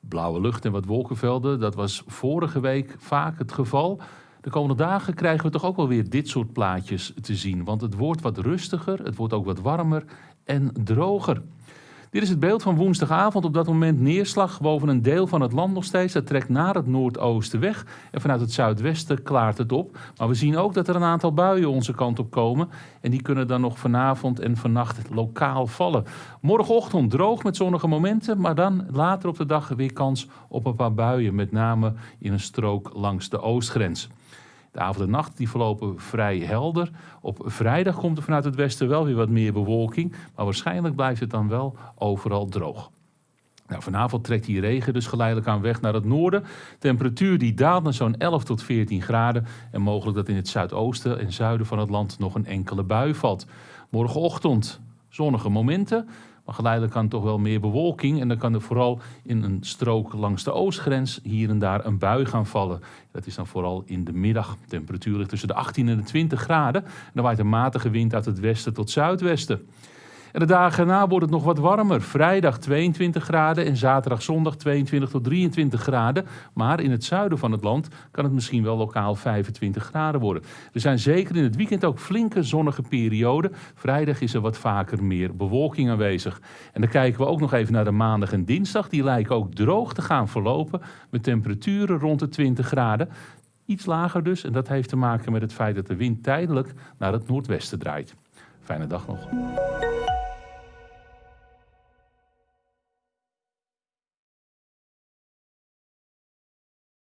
Blauwe lucht en wat wolkenvelden, dat was vorige week vaak het geval. De komende dagen krijgen we toch ook wel weer dit soort plaatjes te zien. Want het wordt wat rustiger, het wordt ook wat warmer en droger. Dit is het beeld van woensdagavond. Op dat moment neerslag boven een deel van het land nog steeds. Dat trekt naar het noordoosten weg. En vanuit het zuidwesten klaart het op. Maar we zien ook dat er een aantal buien onze kant op komen. En die kunnen dan nog vanavond en vannacht lokaal vallen. Morgenochtend droog met zonnige momenten. Maar dan later op de dag weer kans op een paar buien. Met name in een strook langs de oostgrens. De avond en nacht die verlopen vrij helder. Op vrijdag komt er vanuit het westen wel weer wat meer bewolking. Maar waarschijnlijk blijft het dan wel overal droog. Nou, vanavond trekt die regen dus geleidelijk aan weg naar het noorden. Temperatuur die daalt naar zo'n 11 tot 14 graden. En mogelijk dat in het zuidoosten en zuiden van het land nog een enkele bui valt. Morgenochtend zonnige momenten. Maar geleidelijk kan toch wel meer bewolking. En dan kan er vooral in een strook langs de oostgrens hier en daar een bui gaan vallen. Dat is dan vooral in de middag. De temperatuur ligt tussen de 18 en de 20 graden. En dan waait een matige wind uit het westen tot zuidwesten. En de dagen na wordt het nog wat warmer. Vrijdag 22 graden en zaterdag zondag 22 tot 23 graden. Maar in het zuiden van het land kan het misschien wel lokaal 25 graden worden. Er zijn zeker in het weekend ook flinke zonnige perioden. Vrijdag is er wat vaker meer bewolking aanwezig. En dan kijken we ook nog even naar de maandag en dinsdag. Die lijken ook droog te gaan verlopen met temperaturen rond de 20 graden. Iets lager dus en dat heeft te maken met het feit dat de wind tijdelijk naar het noordwesten draait. Fijne dag nog.